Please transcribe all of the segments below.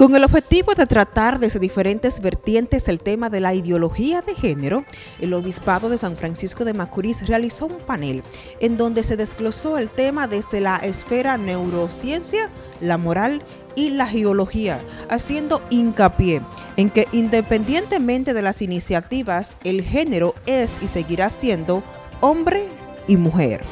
Con el objetivo de tratar desde diferentes vertientes el tema de la ideología de género, el Obispado de San Francisco de Macorís realizó un panel en donde se desglosó el tema desde la esfera neurociencia, la moral y la geología, haciendo hincapié en que independientemente de las iniciativas, el género es y seguirá siendo hombre y mujer.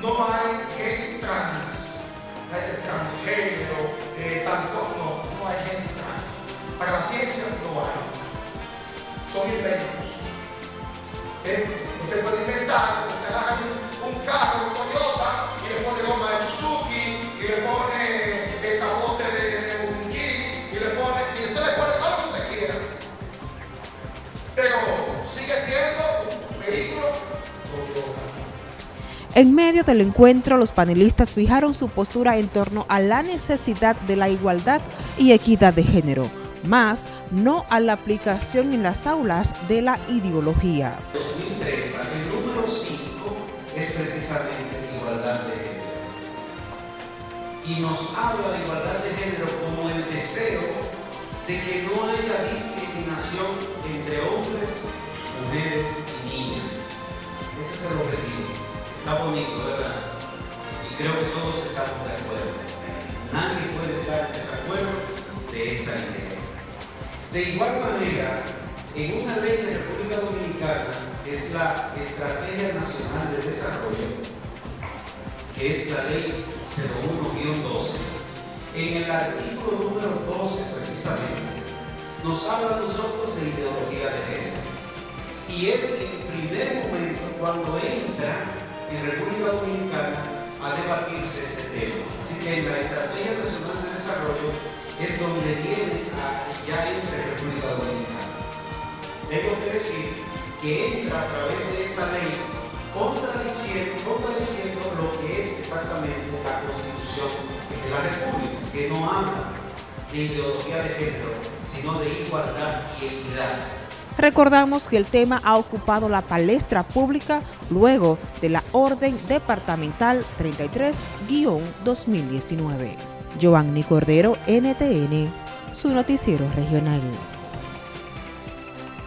No hay gente trans, transgénero, eh, tanto, no, no hay gente trans. Para la ciencia no hay. Son inventos. ¿Eh? Usted puede En medio del encuentro, los panelistas fijaron su postura en torno a la necesidad de la igualdad y equidad de género, más no a la aplicación en las aulas de la ideología. 2030, el número 5 es precisamente igualdad de género. Y nos habla de igualdad de género como el deseo de que no haya discriminación entre hombres, mujeres y niñas. Y creo que todos estamos de acuerdo. Nadie puede estar en desacuerdo de esa idea. De igual manera, en una ley de República Dominicana, que es la Estrategia Nacional de Desarrollo, que es la ley 01-12, en el artículo número 12 precisamente, nos habla a nosotros de ideología de género. Y es en primer momento cuando entra en República Dominicana a debatirse este tema. Así que en la Estrategia Nacional de Desarrollo es donde viene ya entre República Dominicana. Tengo que decir que entra a través de esta ley contradiciendo, contradiciendo lo que es exactamente la Constitución de la República, que no habla de ideología de género, sino de igualdad y equidad. Recordamos que el tema ha ocupado la palestra pública luego de la Orden Departamental 33-2019. Giovanni Cordero, NTN, su noticiero regional.